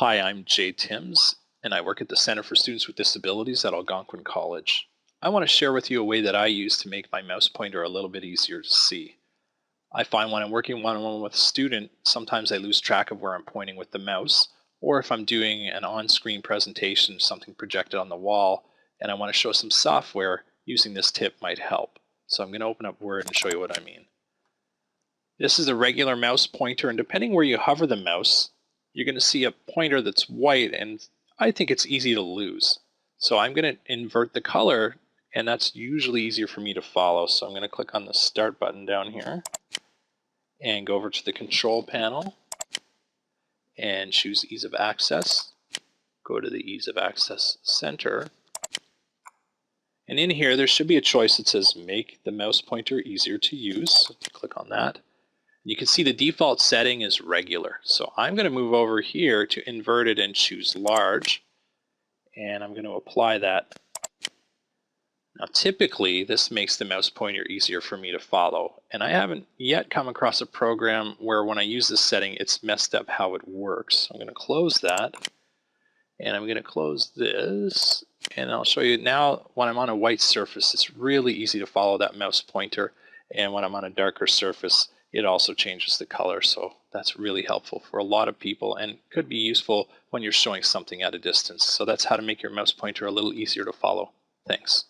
Hi, I'm Jay Timms, and I work at the Center for Students with Disabilities at Algonquin College. I want to share with you a way that I use to make my mouse pointer a little bit easier to see. I find when I'm working one-on-one -on -one with a student, sometimes I lose track of where I'm pointing with the mouse, or if I'm doing an on-screen presentation, something projected on the wall, and I want to show some software, using this tip might help. So I'm going to open up Word and show you what I mean. This is a regular mouse pointer, and depending where you hover the mouse, you're going to see a pointer that's white and I think it's easy to lose. So I'm going to invert the color and that's usually easier for me to follow. So I'm going to click on the start button down here and go over to the control panel and choose ease of access. Go to the ease of access center. And in here there should be a choice that says make the mouse pointer easier to use. So click on that. You can see the default setting is regular. So I'm going to move over here to inverted and choose large. And I'm going to apply that. Now typically this makes the mouse pointer easier for me to follow. And I haven't yet come across a program where when I use this setting it's messed up how it works. I'm going to close that. And I'm going to close this. And I'll show you now when I'm on a white surface it's really easy to follow that mouse pointer. And when I'm on a darker surface it also changes the color. So that's really helpful for a lot of people and could be useful when you're showing something at a distance. So that's how to make your mouse pointer a little easier to follow. Thanks.